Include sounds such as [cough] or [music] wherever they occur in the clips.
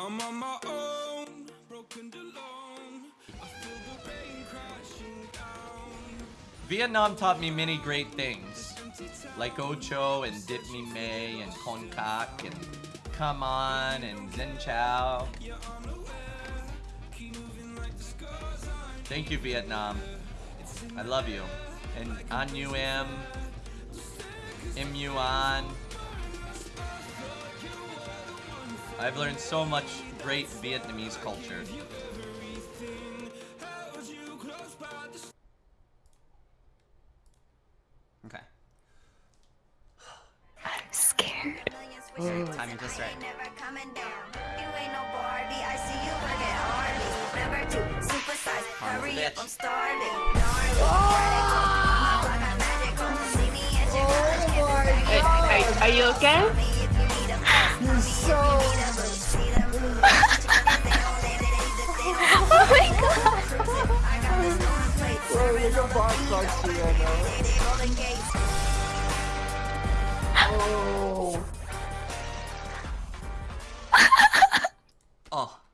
I'm on my own, broken alone. Vietnam taught me many great things, like Ocho and Dip Me May and Con Kak and Come On and Zen Chow. Thank you, Vietnam. I love you. And An U M, M U An. I've learned so much great Vietnamese culture. Okay. I'm scared. Timing just right. bitch. I'm oh! oh Hey, are, are you okay? Oh my god! Here, [laughs] Oh. Oh.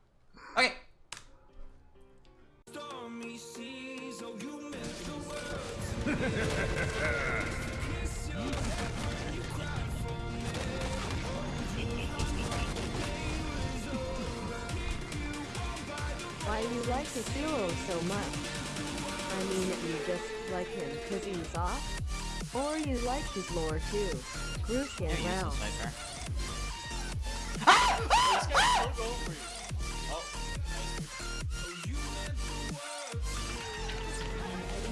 Do you like his hero so much? I mean, you just like him because he's soft? Or you like his lore too? Bruce get round.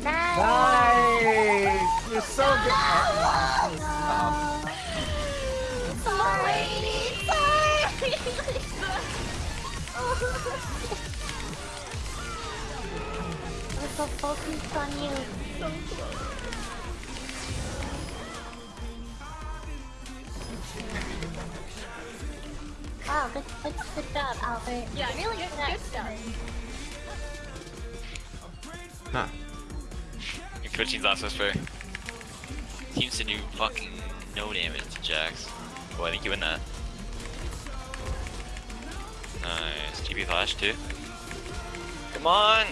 Nice! You're so good. Sorry! Sorry! [laughs] I'm so focused on you. Wow, good, good, good job, Albert. Yeah, really good, good job. Huh. Your coaching's also fair. Seems to do fucking no damage to Jax. Well, I think you win that. Nice. TP flash too. Come on!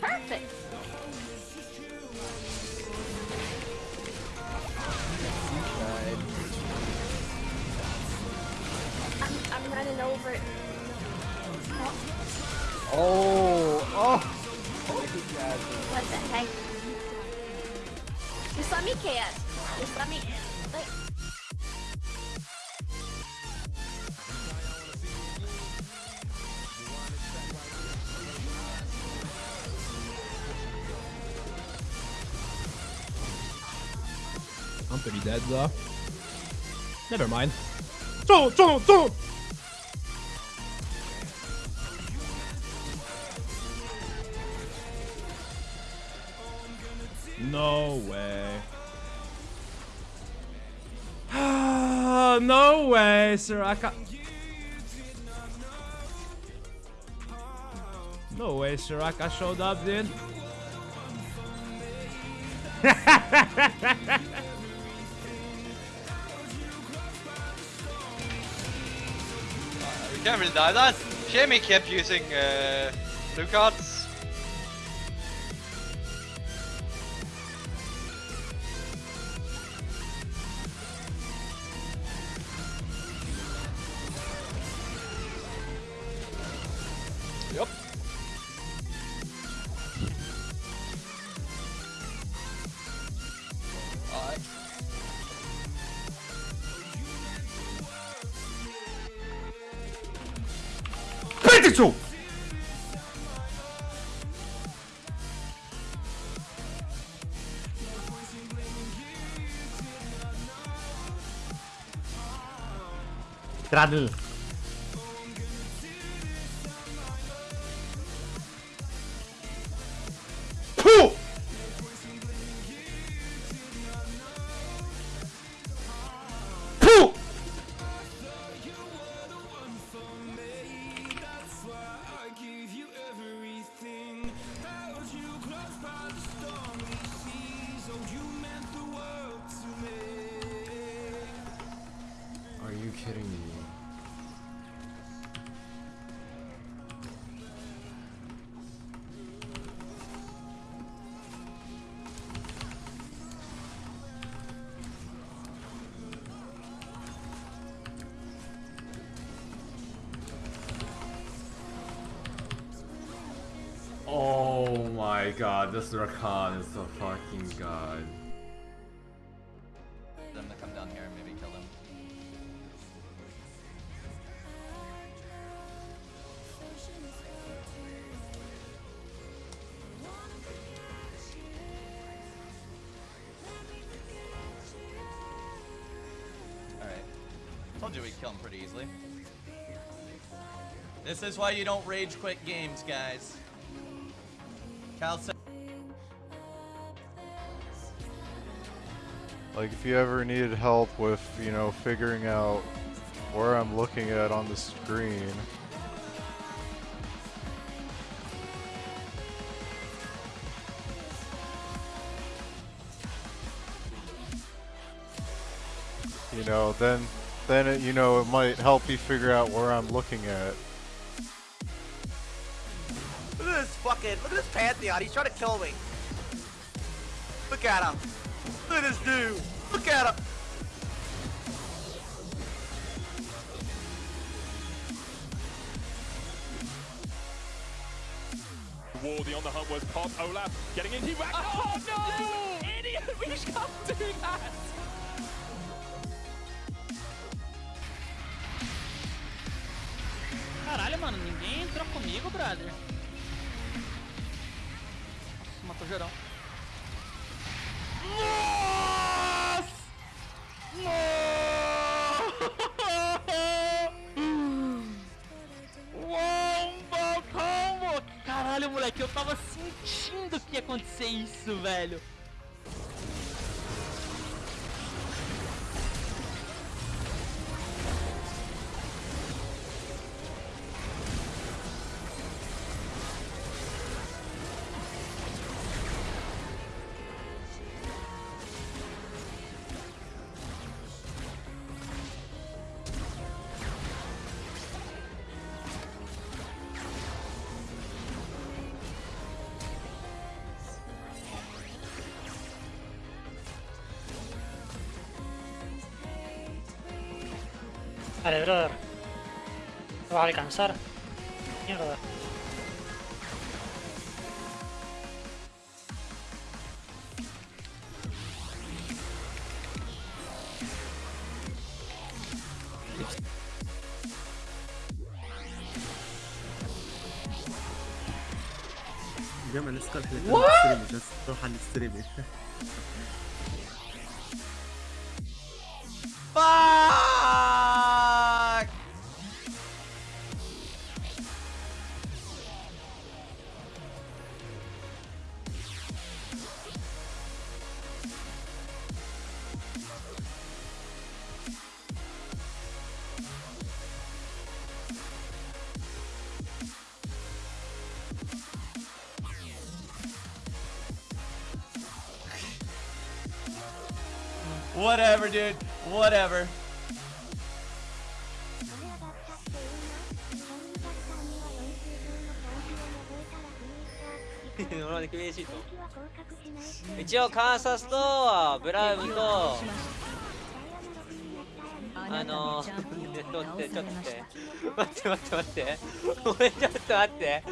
Perfect. I'm, I'm running over it. Oh, oh. What the heck? Just let me KS. Just let me. I'm pretty dead though. Never mind. Don't, don't, don't! No way. [sighs] no way, Soraka. No way, Soraka showed up, dude. [laughs] We can't really die that. Shame he kept using uh, blue cards. Yup. Mitchell. Tradl. kidding me. Oh my god, this Rakan is a fucking god. Told you we'd kill him pretty easily. This is why you don't rage quit games, guys. Cal said Like if you ever needed help with, you know, figuring out where I'm looking at on the screen. You know, then then it, you know, it might help you figure out where I'm looking at. Look at this fucking, look at this Pantheon, he's trying to kill me. Look at him. Look at this dude. Look at him. Wardy on the hunt was Pop. Olaf getting into back. Oh, no! You idiot! We can't do that! Caralho, mano, ninguém entrou comigo, brother. Matou geral. Wombo combo! Caralho, moleque, eu tava sentindo que ia acontecer isso, velho. Vale, brother. ¿Lo vas a alcanzar? Mierda. جمع نسخة الحلقة What? على الستريم بس روح على الستريم Fuck! Whatever, dude. Whatever. 俺に厳しいと一応カンサスとブラウンとあのちょっと待ってちょっと待って待って待って待ってごめんちょっと待って